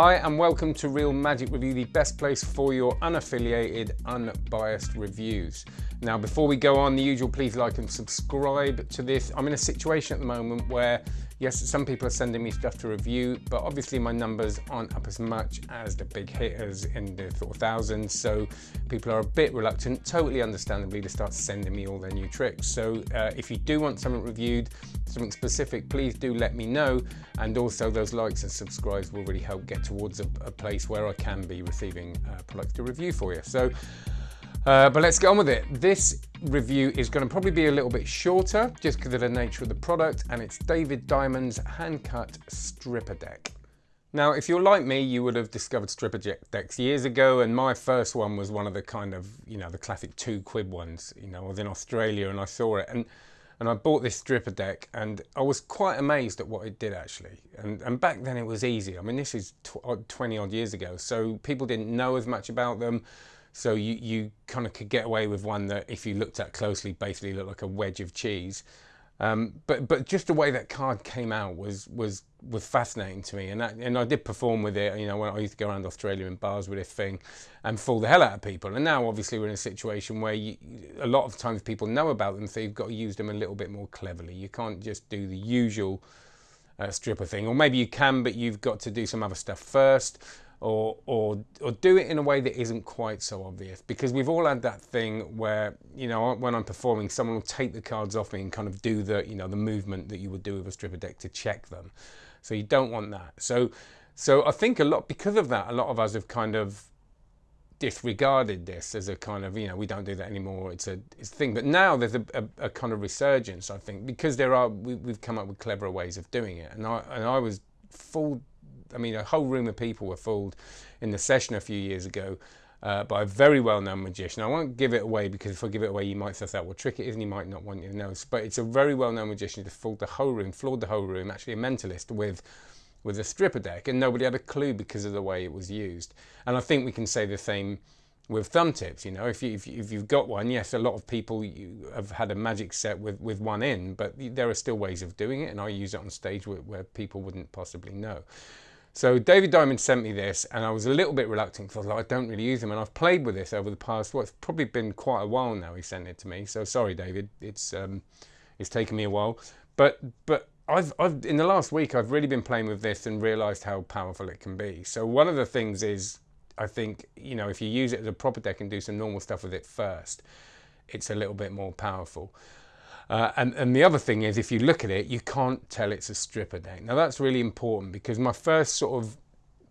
Hi and welcome to Real Magic Review, the best place for your unaffiliated, unbiased reviews. Now before we go on, the usual please like and subscribe to this. I'm in a situation at the moment where yes, some people are sending me stuff to review, but obviously my numbers aren't up as much as the big hitters in the sort of thousands. So people are a bit reluctant, totally understandably, to start sending me all their new tricks. So uh, if you do want something reviewed, something specific, please do let me know. And also those likes and subscribes will really help get towards a, a place where I can be receiving uh, products to review for you. So, uh, but let's get on with it. This review is going to probably be a little bit shorter just because of the nature of the product and it's David Diamond's hand cut stripper deck. Now, if you're like me, you would have discovered stripper decks years ago, and my first one was one of the kind of, you know, the classic two quid ones. You know, I was in Australia and I saw it, and and I bought this stripper deck and I was quite amazed at what it did actually. And, and back then it was easy. I mean, this is tw 20 odd years ago, so people didn't know as much about them. So you, you kind of could get away with one that if you looked at closely, basically looked like a wedge of cheese. Um, but but just the way that card came out was was was fascinating to me, and that, and I did perform with it. You know, when I used to go around Australia in bars with this thing, and fool the hell out of people. And now, obviously, we're in a situation where you, a lot of times people know about them, so you've got to use them a little bit more cleverly. You can't just do the usual uh, stripper thing, or maybe you can, but you've got to do some other stuff first or, or, or do it in a way that isn't quite so obvious. Because we've all had that thing where, you know, when I'm performing, someone will take the cards off me and kind of do the, you know, the movement that you would do with a stripper deck to check them. So you don't want that. So, so I think a lot, because of that, a lot of us have kind of disregarded this as a kind of, you know, we don't do that anymore. It's a, it's a thing. But now there's a, a, a kind of resurgence, I think, because there are, we, have come up with cleverer ways of doing it. And I, and I was full I mean, a whole room of people were fooled in the session a few years ago uh, by a very well-known magician. I won't give it away because if I give it away, you might suss out what trick it is and you might not want you to know. But it's a very well-known magician who fooled the whole room, floored the whole room, actually a mentalist with with a stripper deck, and nobody had a clue because of the way it was used. And I think we can say the same with thumb tips. You know, if, you, if, you, have got one, yes, a lot of people have had a magic set with, with one in, but there are still ways of doing it, and I use it on stage where, where people wouldn't possibly know. So David Diamond sent me this and I was a little bit reluctant because I like, I don't really use them. And I've played with this over the past, well, it's probably been quite a while now he sent it to me. So sorry, David, it's, um, it's taken me a while. But, but I've, I've, in the last week, I've really been playing with this and realized how powerful it can be. So one of the things is, I think, you know, if you use it as a proper deck and do some normal stuff with it first, it's a little bit more powerful. Uh, and, and the other thing is, if you look at it, you can't tell it's a stripper deck. Now that's really important because my first sort of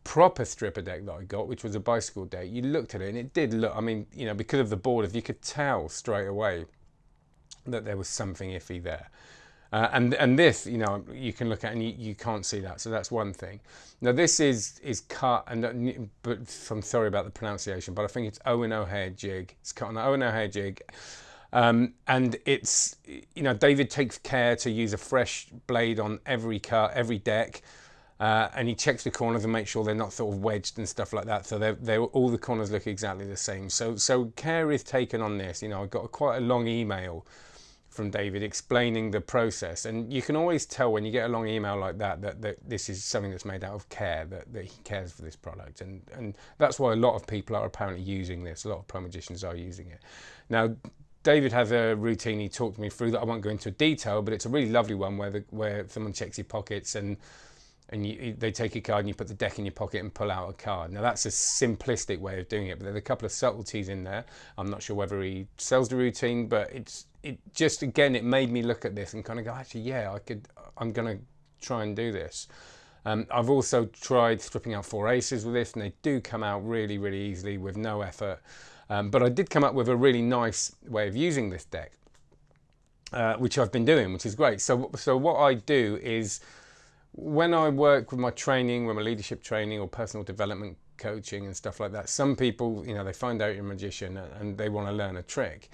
proper stripper deck that I got, which was a bicycle deck, you looked at it and it did look, I mean, you know, because of the borders, you could tell straight away that there was something iffy there. Uh, and and this, you know, you can look at and you, you can't see that. So that's one thing. Now this is is cut, and but I'm sorry about the pronunciation, but I think it's Owen O'Hare jig. It's cut on an Owen O'Hare jig. Um, and it's, you know, David takes care to use a fresh blade on every cut, every deck. Uh, and he checks the corners and makes sure they're not sort of wedged and stuff like that. So they're, they're, all the corners look exactly the same. So, so care is taken on this. You know, I got a, quite a long email from David explaining the process. And you can always tell when you get a long email like that, that, that this is something that's made out of care, that, that he cares for this product. And, and that's why a lot of people are apparently using this. A lot of pro magicians are using it. Now, David has a routine he talked me through that I won't go into detail, but it's a really lovely one where the, where someone checks your pockets and and you, they take your card and you put the deck in your pocket and pull out a card. Now that's a simplistic way of doing it, but there's a couple of subtleties in there. I'm not sure whether he sells the routine, but it's it just again it made me look at this and kind of go, actually, yeah, I could, I'm gonna try and do this. Um, I've also tried stripping out four aces with this, and they do come out really, really easily with no effort. Um, but I did come up with a really nice way of using this deck, uh, which I've been doing, which is great. So, so what I do is when I work with my training, with my leadership training or personal development coaching and stuff like that, some people, you know, they find out you're a magician and they want to learn a trick.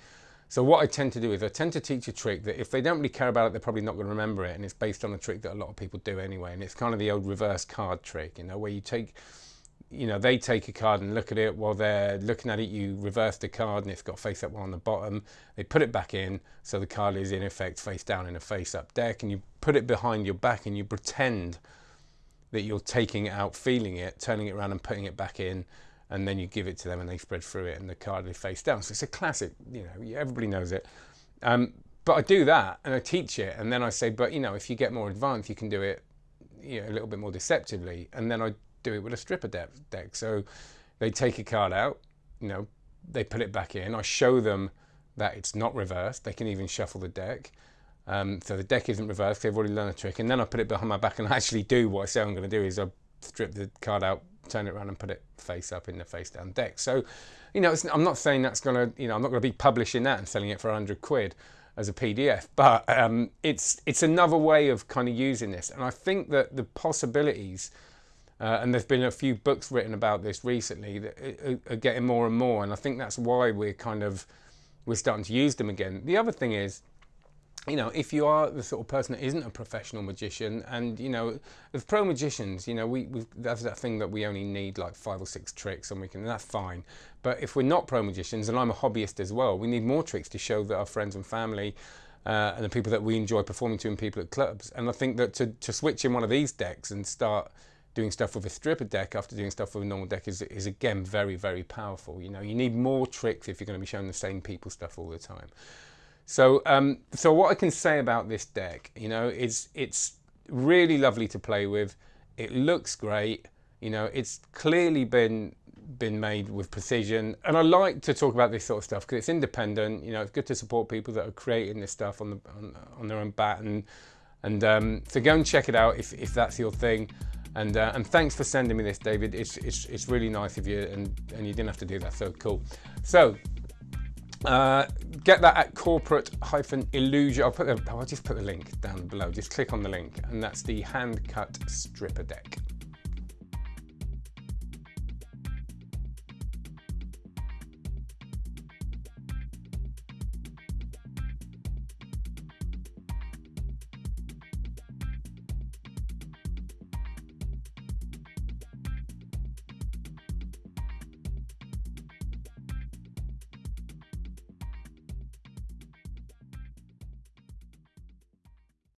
So what I tend to do is I tend to teach a trick that if they don't really care about it, they're probably not going to remember it. And it's based on a trick that a lot of people do anyway. And it's kind of the old reverse card trick, you know, where you take you know, they take a card and look at it while they're looking at it. You reverse the card and it's got face up one on the bottom. They put it back in, so the card is in effect face down in a face up deck, and you put it behind your back and you pretend that you're taking it out, feeling it, turning it around and putting it back in, and then you give it to them and they spread through it and the card is face down. So it's a classic, you know, everybody knows it. Um, but I do that and I teach it and then I say, but you know, if you get more advanced, you can do it you know, a little bit more deceptively. And then I do it with a stripper deck. So they take a card out, you know, they put it back in. I show them that it's not reversed. They can even shuffle the deck. Um, so the deck isn't reversed. They've already learned a trick. And then I put it behind my back and I actually do what I say I'm going to do is I strip the card out, turn it around and put it face up in the face down deck. So, you know, I'm not saying that's going to, you know, I'm not going to be publishing that and selling it for 100 quid as a PDF, but um, it's it's another way of kind of using this. And I think that the possibilities, uh, and there's been a few books written about this recently that are getting more and more. And I think that's why we're kind of we're starting to use them again. The other thing is, you know, if you are the sort of person that isn't a professional magician, and you know, as pro magicians, you know, we that's that thing that we only need like five or six tricks, and we can, and that's fine. But if we're not pro magicians, and I'm a hobbyist as well, we need more tricks to show that our friends and family. Uh, and the people that we enjoy performing to and people at clubs. And I think that to, to switch in one of these decks and start doing stuff with a stripper deck after doing stuff with a normal deck is, is again very, very powerful. You know, you need more tricks if you're going to be showing the same people stuff all the time. So, um, so what I can say about this deck, you know, is it's really lovely to play with. It looks great. You know, it's clearly been been made with precision. And I like to talk about this sort of stuff because it's independent. You know, it's good to support people that are creating this stuff on the on, on their own bat. And and um, so go and check it out if if that's your thing. And uh, and thanks for sending me this, David. It's it's it's really nice of you, and and you didn't have to do that. So cool. So uh, get that at corporate hyphen illusion. I'll put the, I'll just put the link down below. Just click on the link, and that's the hand cut stripper deck.